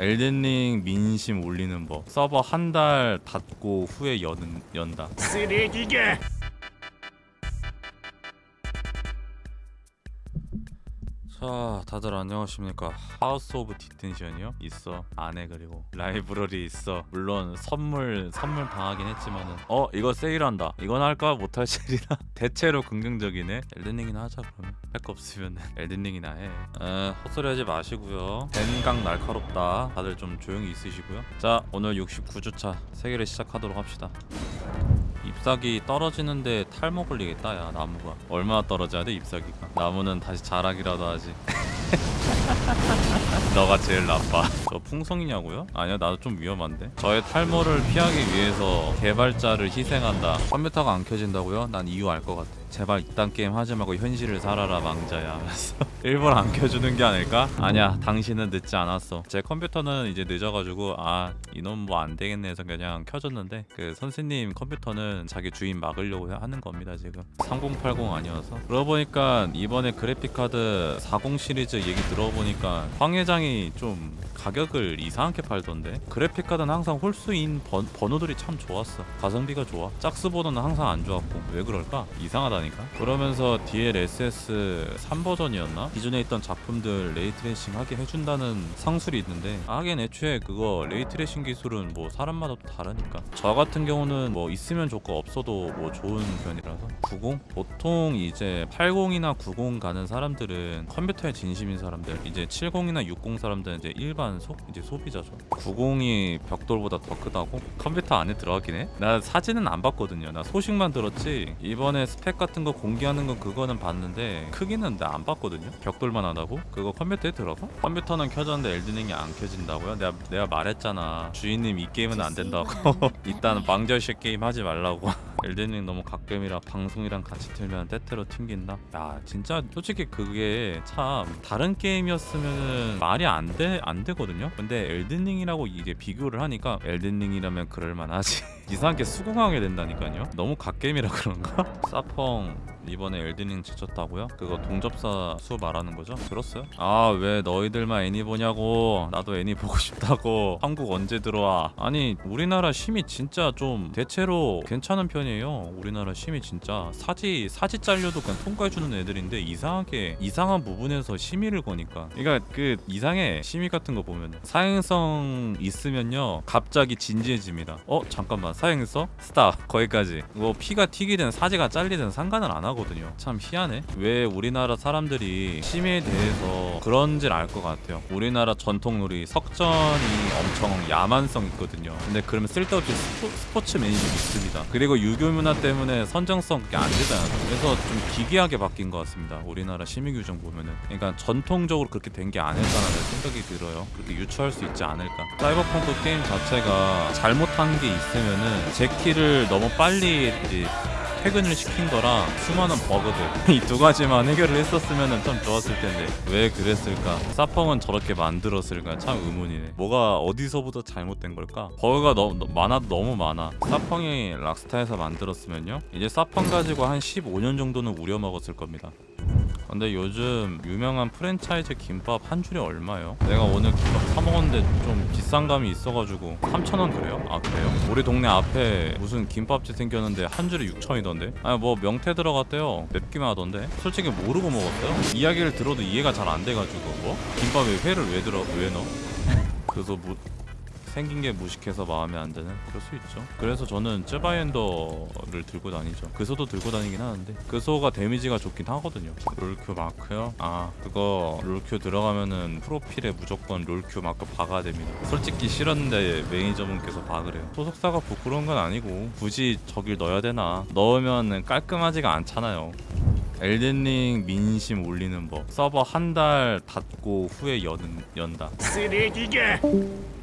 엘든링 민심 올리는 법. 서버 한 달 닫고 후에 여는, 연다. 쓰레기가 자 다들 안녕하십니까? House of Detention이요? 있어. 안에 그리고 라이브러리 있어. 물론 선물 선물 당하긴 했지만은. 어 이거 세일한다. 이건 할까? 못할 실이나? 대체로 긍정적이네. 엘든링이나 하자 그러면. 할거 없으면 엘든링이나 해. 에, 헛소리 하지 마시고요. 벤강 날카롭다. 다들 좀 조용히 있으시고요. 자 오늘 69주차. 세계를 시작하도록 합시다 잎사귀 떨어지는데 탈모 걸리겠다 야 나무가. 얼마나 떨어져야 돼 잎사귀가? 나무는 다시 자라기라도 하지. 너가 제일 나빠. 저 풍성이냐고요? 아니야 나도 좀 위험한데. 저의 탈모를 피하기 위해서 개발자를 희생한다. 컴퓨터가 안 켜진다고요? 난 이유 알 것 같아 제발 이딴 게임 하지 말고 현실을 살아라 망자야 일부러 안 켜주는 게 아닐까? 아니야 당신은 늦지 않았어. 제 컴퓨터는 이제 늦어가지고 아 이놈 뭐 안 되겠네 해서 그냥 켜줬는데 그 선생님 컴퓨터는 자기 주인 막으려고 하는 겁니다 지금. 3080 아니어서. 그러고 보니까 이번에 그래픽카드 40 시리즈 얘기 들어보니까 황 회장이 좀 가격을 이상하게 팔던데. 그래픽카드는 항상 홀수인 번, 번호들이 참 좋았어. 가성비가 좋아. 짝수번호는 항상 안 좋았고. 왜 그럴까? 이상하다 니까 그러면서 DLSS 3버전이었나? 기존에 있던 작품들 ray tracing 하게 해준다는 상술이 있는데 하긴 애초에 그거 ray tracing 기술은 뭐 사람마다 또 다르니까 저 같은 경우는 뭐 있으면 좋고 없어도 뭐 좋은 편이라서 90? 보통 이제 80이나 90 가는 사람들은 컴퓨터에 진심인 사람들 이제 70이나 60 사람들은 이제 일반 소 이제 소비자죠 90이 벽돌보다 더 크다고? 컴퓨터 안에 들어가긴 해? 나 사진은 안 봤거든요 나 소식만 들었지 이번에 스펙 같은 거 공개하는 거 그거는 봤는데 크기는 나 안 봤거든요? 벽돌만 하다고? 그거 컴퓨터에 들어가? 컴퓨터는 켜졌는데 엘든링이 안 켜진다고요? 내가 내가 말했잖아. 주인님 이 게임은 안 된다고. 일단 망절식 게임 하지 말라고. 엘든링 너무 가끔이라 방송이랑 같이 틀면 때때로 튕긴다? 야 진짜 솔직히 그게 참 다른 게임이었으면 말이 안 돼 안 되거든요? 근데 엘든링이라고 이게 비교를 하니까 엘든링이라면 그럴만하지 이상하게 수긍하게 된다니까요 너무 갓게임이라 그런가? 사펑 이번에 엘든링 지쳤다고요? 그거 동접자 수 말하는 거죠? 들었어요? 아 왜 너희들만 애니 보냐고. 나도 애니 보고 싶다고. 한국 언제 들어와? 아니 우리나라 심의 진짜 좀 대체로 괜찮은 편이에요. 우리나라 심의 진짜 사지 사지 잘려도 그냥 통과해주는 애들인데 이상하게 이상한 부분에서 심의를 거니까. 그러니까 그 이상해 심의 같은 거 보면 사행성 있으면요 갑자기 진지해집니다. 어 잠깐만. 사행성? stop. 거기까지. 뭐 피가 튀기든 사지가 잘리든 상관을 안하 거든요. 참 희한해. 왜 우리나라 사람들이 심의에 대해서 그런지를 알것 같아요. 우리나라 전통놀이 석전이 엄청 야만성 있거든요. 근데 그러면 쓸데없이 스포, 스포츠맨십이 있습니다. 그리고 유교 문화 때문에 선정성 그게 안 되잖아요. 그래서 좀 기괴하게 바뀐 것 같습니다. 우리나라 심의 규정 보면은. 그러니까 전통적으로 그렇게 된 게 아닐까라는 생각이 들어요. 그렇게 유추할 수 있지 않을까. 사이버펑크 게임 자체가 잘못한 게 있으면은 재키를 너무 빨리 퇴근을 시킨 거랑 수많은 버그들. 이 두 가지만 해결을 했었으면 참 좋았을 텐데. 왜 그랬을까? 사펑은 저렇게 만들었을까? 참 의문이네. 뭐가 어디서부터 잘못된 걸까? 버그가 너무 많아 너무 많아. 사펑이 락스타에서 만들었으면요? 이제 사펑 가지고 한 15년 정도는 우려먹었을 겁니다 근데 요즘 유명한 프랜차이즈 김밥 한 줄에 얼마예요? 내가 오늘 김밥 사 먹었는데 좀 비싼 감이 있어가지고 3,000원 그래요? 아 그래요? 우리 동네 앞에 무슨 김밥집 생겼는데 한 줄에 6,000원이던데? 아니 뭐 명태 들어갔대요 맵기만 하던데? 솔직히 모르고 먹었어요? 이야기를 들어도 이해가 잘 안 돼가지고 뭐? 김밥에 회를 왜 들어 왜 넣어? 그래서 뭐 생긴 게 무식해서 마음에 안 드는? 그럴 수 있죠. 그래서 저는 Zweihänder를 들고 다니죠. 그 소도 들고 다니긴 하는데 그 소가 데미지가 좋긴 하거든요. 롤큐 마크요? 아 그거 롤큐 들어가면은 프로필에 무조건 롤큐 마크 박아야 됩니다. 솔직히 싫었는데 매니저분께서 박으래요. 소속사가 부끄러운 건 아니고 굳이 저길 넣어야 되나? 넣으면 깔끔하지가 않잖아요. 엘든링 민심 올리는 법. 서버 한 달 닫고 후에 여는, 연다. 쓰레기가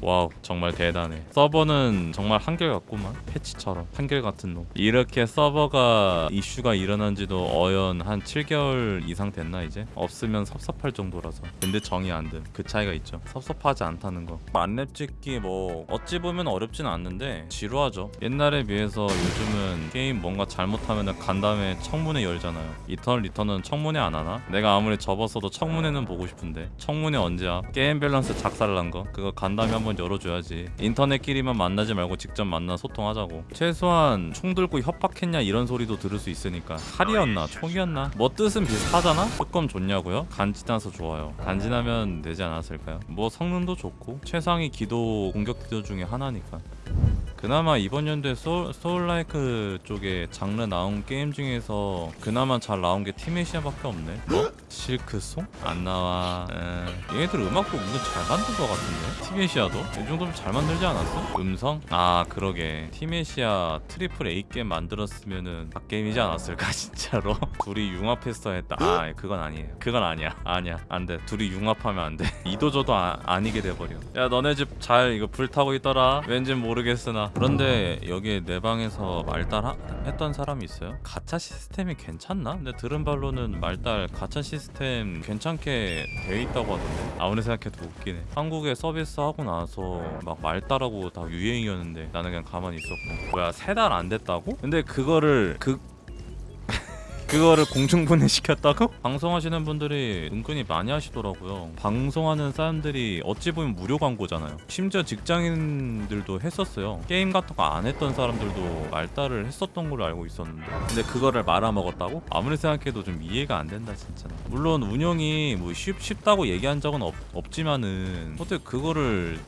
와우 정말 대단해. 서버는 정말 한결같구만 패치처럼. 한결같은 놈. 이렇게 서버가 이슈가 일어난 지도 어언 한 7개월 이상 됐나 이제? 없으면 섭섭할 정도라서. 근데 정이 안듦그 차이가 있죠. 섭섭하지 않다는 거. 만렙 찍기 뭐 어찌 보면 어렵진 않는데 지루하죠. 옛날에 비해서 요즘은 게임 뭔가 잘못하면 간담회 청문회 열잖아요. 이터널 리턴은 청문회 안 하나? 내가 아무리 접었어도 청문회는 보고 싶은데. 청문회 언제야? 게임 밸런스 작살난 거? 그거 간담회 한번 열어줘야지. 인터넷끼리만 만나지 말고 직접 만나 소통하자고. 최소한 총 들고 협박했냐 이런 소리도 들을 수 있으니까. 칼이었나 총이었나? 뭐 뜻은 비슷하잖아? 특검 좋냐고요? 간지나서 좋아요. 간지나면 되지 않았을까요? 뭐 성능도 좋고 최상위 기도 공격 기도 중에 하나니까 그나마 이번 연도에 soul, soul-like 쪽에 장르 나온 게임 중에서 그나마 잘 나온 게 티메시아밖에 없네. 뭐? 실크송? 안 나와. 에... 얘네들 음악도 은근 잘 만든 것 같은데? 티메시아도? 이 정도면 잘 만들지 않았어? 음성? 아 그러게. 티메시아 triple A 게임 만들었으면은 갓게임이지 않았을까 진짜로? 둘이 융합했어 했다. 아 그건 아니에요. 그건 아니야. 아니야. 안돼. 둘이 융합하면 안돼. 이도저도 아, 아니게 돼버려. 야 너네 집 잘 이거 불타고 있더라. 왠진 모르겠으나 그런데 여기에 내 방에서 말달 하, 했던 사람이 있어요? 가차 시스템이 괜찮나? 근데 들은 바로는 말달 가차 시스템 괜찮게 돼 있다고 하던데 아무리 생각해도 웃기네 한국에 서비스 하고 나서 막 말달하고 다 유행이었는데 나는 그냥 가만히 있었고 뭐야 세 달 안 됐다고? 근데 그거를 그 그거를 공중분해 시켰다고? 방송하시는 분들이 은근히 많이 하시더라고요. 방송하는 사람들이 어찌 보면 무료 광고잖아요. 심지어 직장인들도 했었어요. 게임 같은 거 안 했던 사람들도 말달을 했었던 걸로 알고 있었는데. 근데 그거를 말아먹었다고? 아무리 생각해도 좀 이해가 안 된다 진짜. 물론 운영이 뭐 쉽, 쉽다고 얘기한 적은 없, 없지만은 어떻게 그거를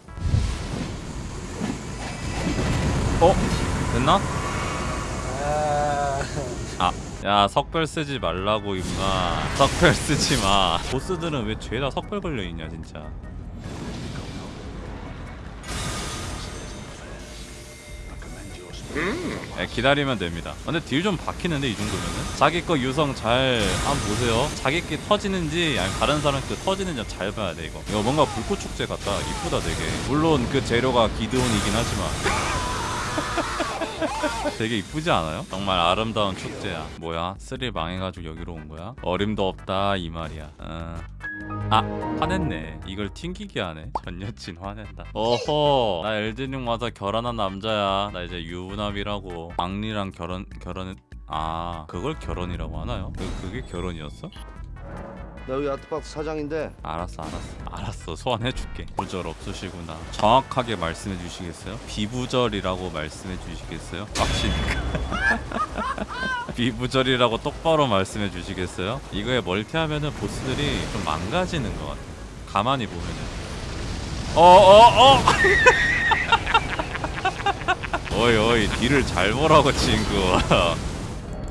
어? 됐나? 아, 야 석별 쓰지 말라고 임마. 석별 쓰지 마. 보스들은 왜 죄다 석별 걸려 있냐 진짜. 예, 기다리면 됩니다. 근데 딜 좀 박히는데 이 정도면은 자기 거 유성 잘 한번 보세요. 자기 게 터지는지 아니 다른 사람 거 터지는지 잘 봐야 돼 이거. 이거 뭔가 불꽃 축제 같다. 이쁘다 되게. 물론 그 재료가 기드온이긴 하지만. 되게 이쁘지 않아요? 정말 아름다운 축제야 뭐야 스릴 망해가지고 여기로 온 거야? 어림도 없다 이 말이야 어. 아 화냈네 이걸 튕기게 하네 전 여친 화낸다 어허 나 엘든링 와서 결혼한 남자야 나 이제 유부남이라고 막리랑 결혼 결혼했 아 그걸 결혼이라고 하나요? 그, 그게 결혼이었어? 나 여기 아트박스 사장인데. 알았어 알았어. 알았어. 소환해줄게. 부절 없으시구나. 정확하게 말씀해 주시겠어요? 비부절이라고 말씀해 주시겠어요? 빡치니까 비부절이라고 똑바로 말씀해 주시겠어요? 이거에 멀티하면은 보스들이 좀 망가지는 것 같아 가만히 보면은. 어어어! 어이 어이 딜을 잘 보라고 친구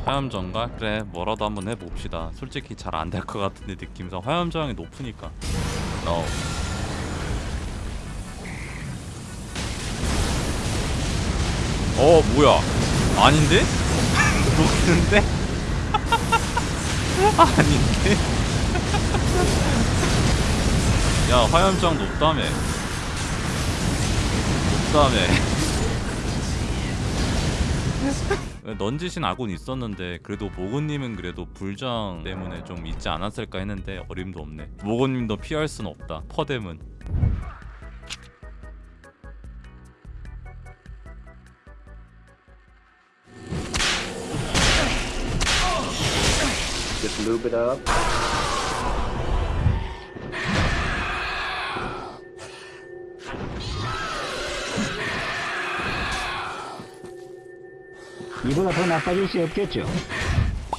화염전가? 그래 뭐라도 한번 해봅시다 솔직히 잘 안 될 것 같은데 느낌상 화염저항이 높으니까 어. 어 뭐야 아닌데? 녹는데? 아닌데? 야 화염저항 높다며 높다며 넌지신 아군 있었는데 그래도 모건님은 그래도 불장 때문에 좀 있지 않았을까 했는데 어림도 없네. 모건님도 피할 순 없다. 퍼뎀은. Just lube it up 이보다 더 나빠질 수 없겠죠.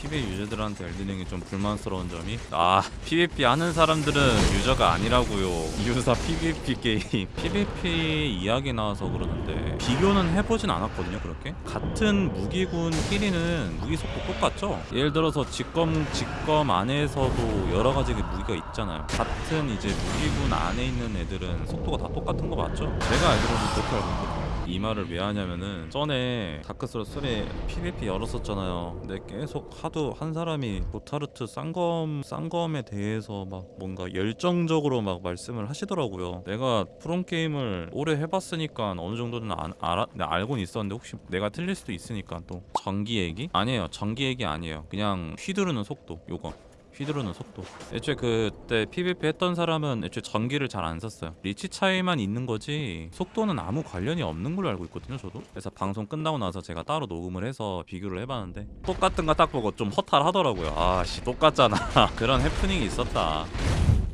PB 유저들한테 엘든링이 좀 불만스러운 점이? 아 PVP 하는 사람들은 유저가 아니라고요. 유사 PVP 게임. PVP 이야기 나와서 그러는데 비교는 해보진 않았거든요 그렇게? 같은 무기군 1위는 무기 속도 똑같죠? 예를 들어서 직검 직검 안에서도 여러 가지 무기가 있잖아요. 같은 이제 무기군 안에 있는 애들은 속도가 다 똑같은 거 맞죠? 제가 알기로는 그렇게 알고 있거든요 이 말을 왜 하냐면은 전에 다크소울 3 PVP 열었었잖아요. 근데 계속 하도 한 사람이 보타르트 쌍검 쌍검에 대해서 막 뭔가 열정적으로 막 말씀을 하시더라고요. 내가 프롬 게임을 오래 해봤으니까 어느 정도는 안, 알아, 네, 알고는 있었는데 혹시 내가 틀릴 수도 있으니까 또 전기 얘기? 아니에요. 전기 얘기 아니에요. 그냥 휘두르는 속도 요거. 휘두르는 속도. 애초에 그때 PVP 했던 사람은 애초에 전기를 잘 안 썼어요. 리치 차이만 있는 거지 속도는 아무 관련이 없는 걸로 알고 있거든요, 저도. 그래서 방송 끝나고 나서 제가 따로 녹음을 해서 비교를 해봤는데 똑같은 거 딱 보고 좀 허탈하더라고요. 아씨 똑같잖아. 그런 해프닝이 있었다.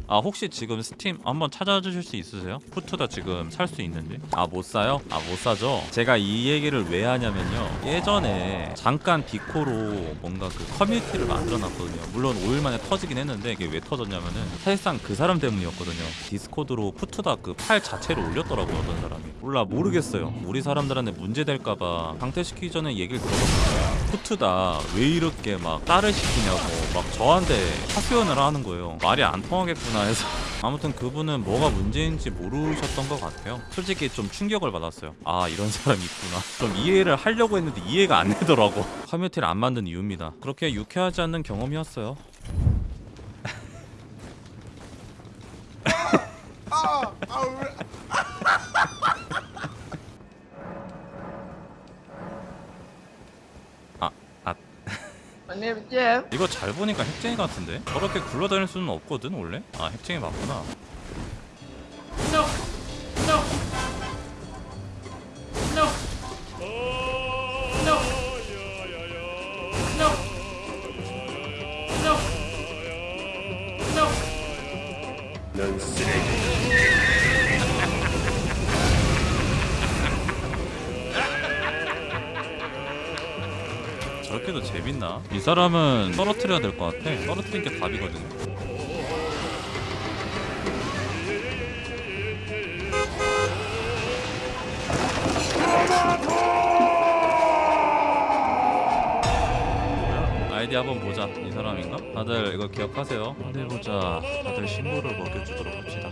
아 혹시 지금 스팀 한번 찾아주실 수 있으세요? 푸트다 지금 살 수 있는지 아못 사요? 아 못 사죠? 제가 이 얘기를 왜 하냐면요. 예전에 잠깐 비코로 뭔가 그 커뮤니티를 만들어 놨거든요. 물론 5일 만에 터지긴 했는데 이게 왜 터졌냐면은 사실상 그 사람 때문이었거든요. 디스코드로 푸트다 그 파일 자체를 올렸더라고요 어떤 사람이. 몰라 모르겠어요. 우리 사람들한테 문제 될까봐 강퇴시키기 전에 얘기를 들어봤어요 푸트다. 왜 이렇게 막 딸을 시키냐고 막 저한테 하소연을 하는 거예요. 말이 안 통하겠구나 해서. 아무튼 그분은 뭐가 문제인지 모르셨던 것 같아요. 솔직히 좀 충격을 받았어요. 아 이런 사람이 있구나. 좀 이해를 하려고 했는데 이해가 안 되더라고. 커뮤니티를 안 만든 이유입니다. 그렇게 유쾌하지 않는 경험이었어요. 아, 안녕 잼 이거 잘 보니까 핵쟁이 같은데? 저렇게 굴러다닐 수는 없거든 원래? 아 핵쟁이 맞구나 저렇게 도 재밌나? 이 사람은 떨어뜨려야 될 것 같아. 떨어뜨리는 게 답이거든요 아이디 한번 보자. 이 사람인가? 다들 이거 기억하세요? 어디 보자. 다들 신고를 먹여주도록 합시다